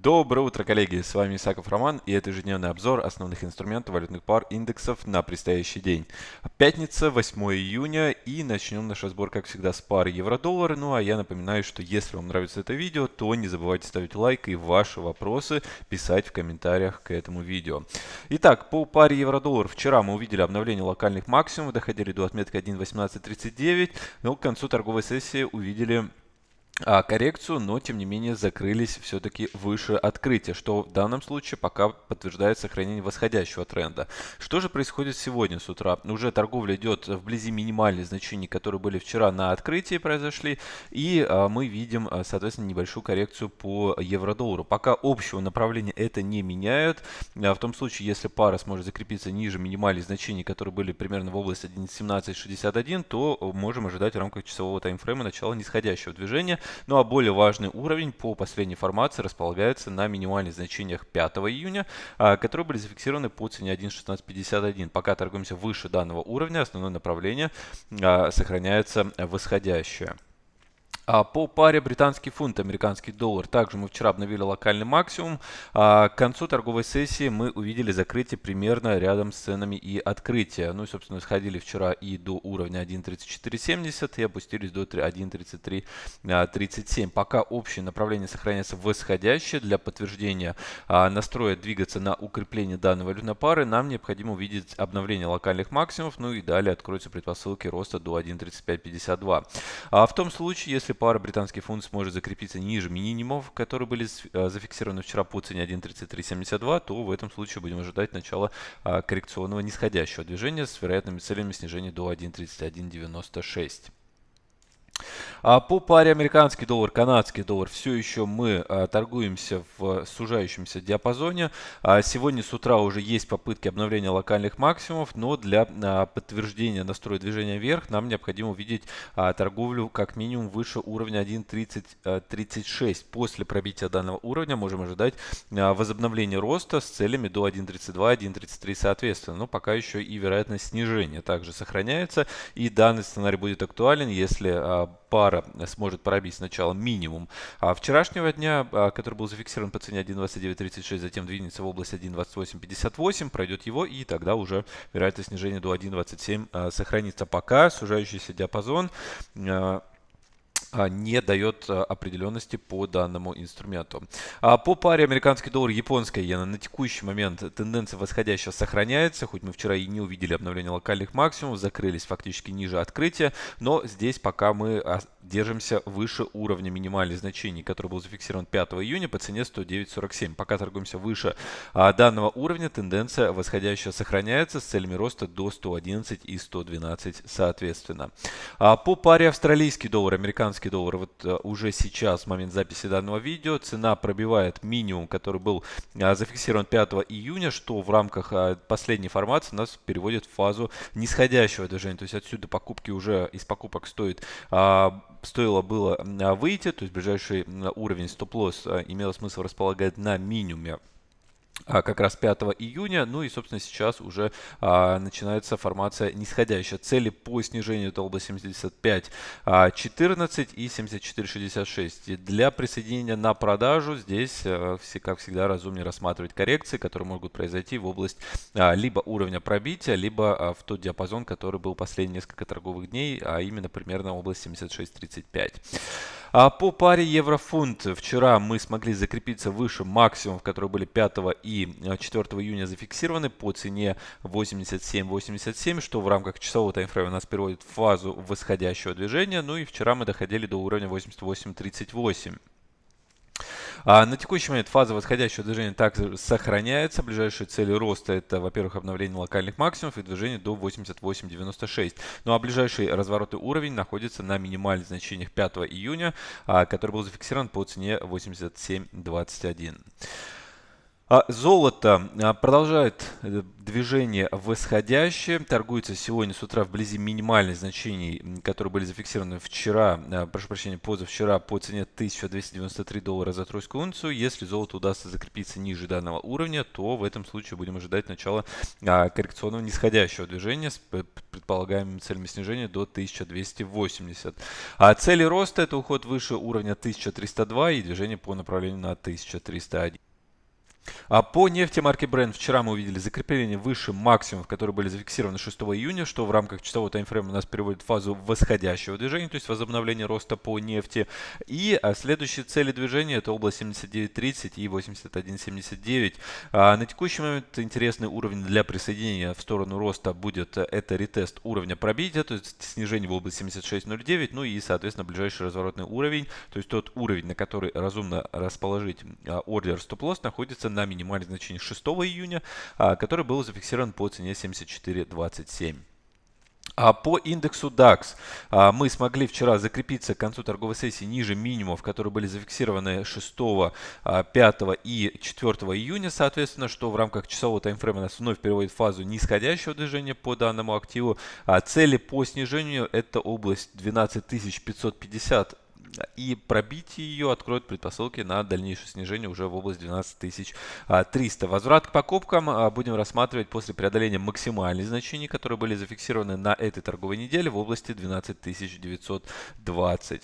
Доброе утро, коллеги! С вами Исаков Роман и это ежедневный обзор основных инструментов валютных пар индексов на предстоящий день. Пятница, 8 июня и начнем наш разбор, как всегда, с пары евро-доллар. Ну а я напоминаю, что если вам нравится это видео, то не забывайте ставить лайк и ваши вопросы писать в комментариях к этому видео. Итак, по паре евро-доллар вчера мы увидели обновление локальных максимумов, доходили до отметки 1.1839, но к концу торговой сессии увидели коррекцию, но тем не менее закрылись все-таки выше открытия, что в данном случае пока подтверждает сохранение восходящего тренда. Что же происходит сегодня с утра? Уже торговля идет вблизи минимальных значений, которые были вчера на открытии произошли, и а, мы видим, а, соответственно, небольшую коррекцию по евро-доллару. Пока общего направления это не меняет. В том случае, если пара сможет закрепиться ниже минимальных значений, которые были примерно в области 1.1761, то можем ожидать в рамках часового таймфрейма начала нисходящего движения. Ну а более важный уровень по последней формации располагается на минимальных значениях 5 июня, а, которые были зафиксированы по цене 1.1651. Пока торгуемся выше данного уровня, основное направление а, сохраняется восходящее. А по паре британский фунт, американский доллар, также мы вчера обновили локальный максимум. А к концу торговой сессии мы увидели закрытие примерно рядом с ценами и открытие. Ну и, собственно, сходили вчера и до уровня 1.3470 и опустились до 1.3337. Пока общее направление сохраняется восходящее. Для подтверждения а, настроя двигаться на укрепление данной валютной пары нам необходимо увидеть обновление локальных максимумов. Ну и далее откроются предпосылки роста до 1.3552. А в том случае, если пара британский фунт сможет закрепиться ниже минимумов, которые были э, зафиксированы вчера по цене 1.3372, то в этом случае будем ожидать начала а, коррекционного нисходящего движения с вероятными целями снижения до 1.3196. А по паре американский доллар, канадский доллар все еще мы а, торгуемся в сужающемся диапазоне. А, сегодня с утра уже есть попытки обновления локальных максимумов, но для а, подтверждения настроя движения вверх нам необходимо увидеть торговлю как минимум выше уровня 1.3036. После пробития данного уровня можем ожидать возобновления роста с целями до 1.32, 1.33 соответственно. Но пока еще и вероятность снижения также сохраняется. И данный сценарий будет актуален, если пара сможет пробить сначала минимум а вчерашнего дня, а, который был зафиксирован по цене 1.2936, затем двинется в область 1.2858, пройдет его и тогда уже вероятность снижения до 1.27 а, сохранится. Пока сужающийся диапазон а, не дает а, определенности по данному инструменту. А по паре американский доллар, японская иена на текущий момент тенденция восходящая сохраняется, хоть мы вчера и не увидели обновление локальных максимумов, закрылись фактически ниже открытия, но здесь пока мы держимся выше уровня минимальных значений, который был зафиксирован 5 июня по цене 109.47. Пока торгуемся выше данного уровня, тенденция восходящая сохраняется с целями роста до 111 и 112 соответственно. По паре австралийский доллар, американский американский доллар. Вот э, уже сейчас, в момент записи данного видео, цена пробивает минимум, который был э, зафиксирован 5 июня, что в рамках э, последней формации нас переводит в фазу нисходящего движения. То есть отсюда покупки уже из покупок стоит а, стоило было выйти, то есть ближайший уровень стоп-лосс имело смысл располагать на минимуме. а, как раз 5 июня. Ну и, собственно, сейчас уже а, начинается формация нисходящая. Цели по снижению это область 75, а, 14 и 74,66. Для присоединения на продажу здесь, а, как всегда, разумнее рассматривать коррекции, которые могут произойти в область а, либо уровня пробития, либо а, в тот диапазон, который был последние несколько торговых дней, а именно примерно область 76,35. А по паре евро-фунт вчера мы смогли закрепиться выше максимумов, которые были 5 и 4 июня зафиксированы по цене 87.87, что в рамках часового таймфрейма нас переводит в фазу восходящего движения. Ну и вчера мы доходили до уровня 88.38. А на текущий момент фаза восходящего движения также сохраняется. Ближайшие цели роста это, во-первых, обновление локальных максимумов и движение до 88.96. Ну а ближайший разворотный уровень находится на минимальных значениях 5 июня, а, который был зафиксирован по цене 87.21. А золото а, продолжает э, движение восходящее. Торгуется сегодня с утра вблизи минимальных значений, которые были зафиксированы вчера, а, прошу прощения, позавчера по цене 1293 доллара за тройскую унцию. Если золото удастся закрепиться ниже данного уровня, то в этом случае будем ожидать начала коррекционного нисходящего движения с предполагаемыми целями снижения до 1280. А цели роста это уход выше уровня 1302 и движение по направлению на 1301. А по нефти марки Brent вчера мы увидели закрепление выше максимумов, которые были зафиксированы 6 июня, что в рамках часового таймфрейма у нас переводит в фазу восходящего движения, то есть возобновление роста по нефти. И а, следующие цели движения это область 79.30 и 81.79. А, на текущий момент интересный уровень для присоединения в сторону роста будет э, это ретест уровня пробития, то есть снижение в область 76.09, ну и соответственно ближайший разворотный уровень, то есть тот уровень, на который разумно расположить а, ордер стоп-лосс находится на минимальное значение 6 июня, а, который был зафиксирован по цене 74.27. А по индексу DAX а, мы смогли вчера закрепиться к концу торговой сессии ниже минимумов, которые были зафиксированы 6, 5 а, и 4 июня, соответственно, что в рамках часового таймфрейма нас вновь переводит в фазу нисходящего движения по данному активу. Цели по снижению это область 12550 и пробитие ее откроет предпосылки на дальнейшее снижение уже в область 12300. Возврат к покупкам а, будем рассматривать после преодоления максимальных значений, которые были зафиксированы на этой торговой неделе в области 12920.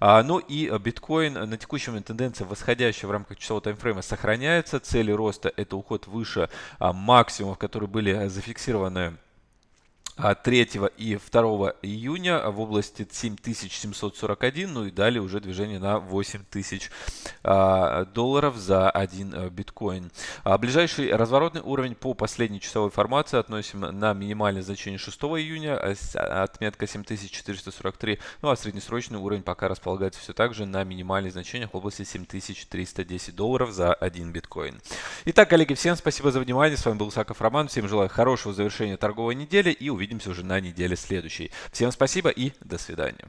А, ну и биткоин на текущий момент тенденция восходящая в рамках часового таймфрейма сохраняется. Цели роста это уход выше а, максимумов, которые были зафиксированы 3 а, и 2 июня в области 7741, ну и далее уже движение на 8000 а, долларов за один э, биткоин. А ближайший разворотный уровень по последней часовой формации относим на минимальное значение 6 июня, отметка 7443, ну а среднесрочный уровень пока располагается все так же на минимальных значениях в области 7310 долларов за один биткоин. Итак, коллеги, всем спасибо за внимание, с вами был Саков Роман, всем желаю хорошего завершения торговой недели и увидимся увидимся уже на неделе следующей. Всем спасибо и до свидания.